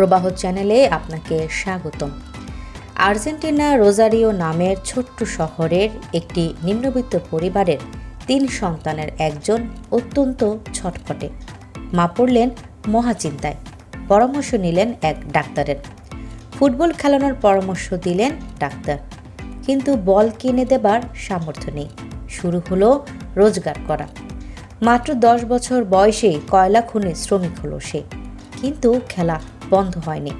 প্রবাহ চ্যানেলে আপনাকে স্বাগতম। আর্জেন্টিনা রোজারিও নামের ছোট্ট শহরের একটি নিম্নবিত্ত পরিবারের তিন সন্তানের একজন অত্যন্ত ছটফটে। মা পড়লেন মহাচিন্তায়। পরামর্শ নিলেন এক ডাক্তারের। ফুটবল খেলানোর পরামর্শ দিলেন ডাক্তার। কিন্তু বল কিনে দেবার সামর্থ্য নেই। শুরু হলো রোজগার করা। মাত্র দশ বছর বয়সে কয়লা খুনে শ্রমিক হলো সে। কিন্তু খেলা বন্ধ হয়নি।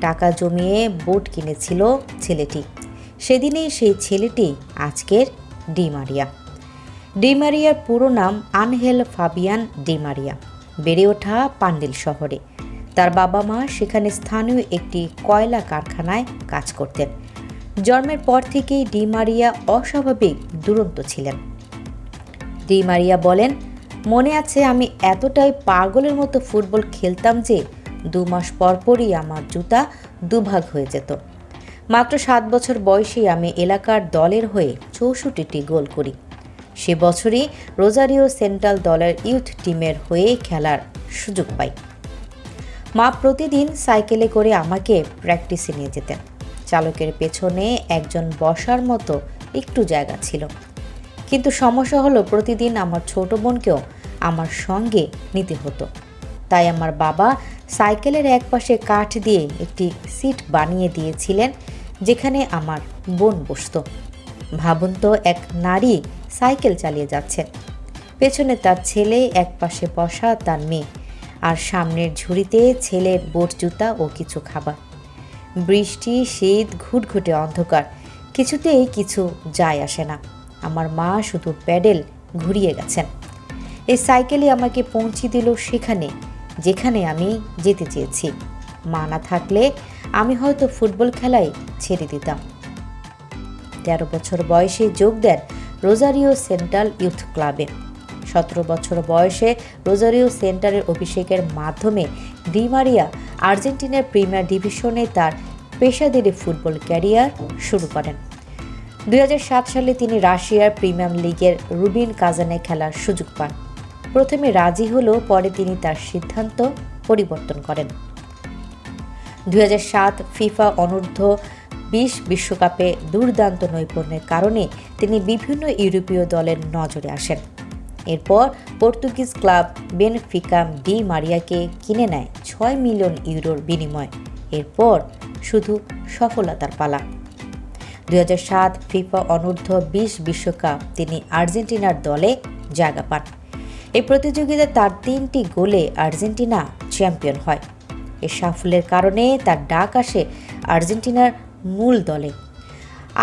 টাকা জমিয়ে বোট কিনেছিল ছেলেটি। সেদিনেই সেই ছেলেটি আজকের ডিমারিয়া ডিমারিয়ার পুরো নাম আনহেল ফাবিয়ান ডিমারিয়া বেড়ে ওঠা পান্ডেল শহরে। তার বাবা মা সেখানে স্থানীয় একটি কয়লা কারখানায় কাজ করতেন। জন্মের পর থেকেই ডিমারিয়া অস্বাভাবিক দুরন্ত ছিলেন। ডিমারিয়া বলেন, মনে আছে আমি এতটাই পাগলের মতো ফুটবল খেলতাম যে দু মাস পরপরই আমার জুতা দুভাগ হয়ে যেত। মাত্র সাত বছর বয়সেই আমি এলাকার দলের হয়ে চৌষট্টিটি গোল করি। সে বছরই রোজারিও সেন্ট্রাল দলের ইউথ টিমের হয়ে খেলার সুযোগ পাই। মা প্রতিদিন সাইকেলে করে আমাকে প্র্যাকটিসে নিয়ে যেতেন। চালকের পেছনে একজন বসার মতো একটু জায়গা ছিল। কিন্তু সমস্যা হলো প্রতিদিন আমার ছোট বোনকেও আমার সঙ্গে নিতে হতো। তাই আমার বাবা সাইকেলের একপাশে কাঠ দিয়ে একটি সিট বানিয়ে দিয়েছিলেন, যেখানে আমার বোন বসত। ভাবুন তো, এক নারী সাইকেল চালিয়ে যাচ্ছেন পেছনে তার ছেলে, একপাশে বসা তার মেয়ে। আর সামনের ঝুড়িতে ছেলের বোট জুতা ও কিছু খাবার। বৃষ্টি, শীত, ঘুটঘুটে অন্ধকার। কিছুতেই কিছু যায় আসে না। আমার মা শুধু প্যাডেল ঘুরিয়ে গেছেন। এই সাইকেলই আমাকে পৌঁছে দিল সেখানে। যেখানে আমি যেতে চেয়েছি। মা না থাকলে আমি হয়তো ফুটবল খেলাই ছেড়ে দিতাম। তেরো বছর বয়সে যোগ দেন রোজারিও সেন্ট্রাল ইউথ ক্লাবে। সতেরো বছর বয়সে রোজারিও সেন্টারের অভিষেকের মাধ্যমে ডিমারিয়া আর্জেন্টিনার প্রিমিয়ার ডিভিশনে তার পেশাদারি ফুটবল ক্যারিয়ার শুরু করেন। দু হাজার সাত সালে তিনি রাশিয়ার প্রিমিয়াম লিগের রুবিন কাজানে খেলার সুযোগ পান। প্রথমে রাজি হলেও পরে তিনি তার সিদ্ধান্ত পরিবর্তন করেন। দুই সাত ফিফা অনূর্ধ্ব বিশ বিশ্বকাপে দুর্দান্ত নৈপুণ্যের কারণে তিনি বিভিন্ন ইউরোপীয় দলের নজরে আসেন। এরপর পর্তুগিজ ক্লাব বেনফিকাম ডি মারিয়াকে কিনে নেয় ছয় মিলিয়ন ইউরোর বিনিময়। এরপর শুধু সফলতার পালা। দুই হাজার সাত ফিফা অনূর্ধ্ব বিশ বিশ্বকাপ তিনি আর্জেন্টিনার দলে জায়গা পান। এই প্রতিযোগিতায় তার তিনটি গোলে আর্জেন্টিনা চ্যাম্পিয়ন হয়। এ সাফল্যের কারণে তার ডাক আসে আর্জেন্টিনার মূল দলে।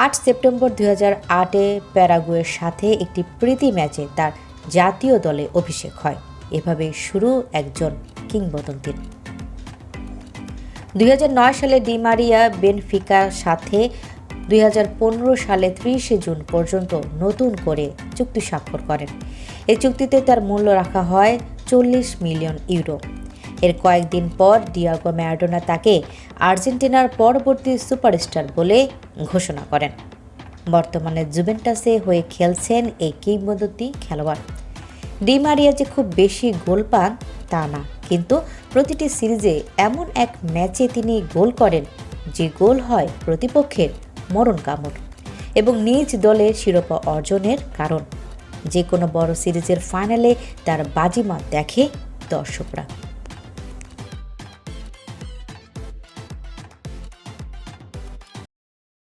আট সেপ্টেম্বর দুই হাজার আটে প্যারাগুয়ের সাথে একটি প্রীতি ম্যাচে তার জাতীয় দলে অভিষেক হয়। এভাবে শুরু একজন কিংবদন্তির। দুই সালে ডিমারিয়া বেনফিকার সাথে দুই হাজার পনেরো সালে ত্রিশে জুন পর্যন্ত নতুন করে চুক্তি স্বাক্ষর করেন। এই চুক্তিতে তার মূল্য রাখা হয় চল্লিশ মিলিয়ন ইউরো। এর কয়েকদিন পর ডিয়াগো ম্যারাডোনা তাকে আর্জেন্টিনার পরবর্তী সুপারস্টার বলে ঘোষণা করেন। বর্তমানে জুভেন্টাসে হয়ে খেলছেন এই কিংবদন্তি খেলোয়াড়। ডিমারিয়া যে খুব বেশি গোল পান তা না, কিন্তু প্রতিটি সিরিজে এমন এক ম্যাচে তিনি গোল করেন যে গোল হয় প্রতিপক্ষের। মরণ কামড় এবং নিজ দলের শিরোপা অর্জনের কারণ। যে কোনো বড় সিরিজের ফাইনালে তার বাজিমাত দেখে দর্শকরা।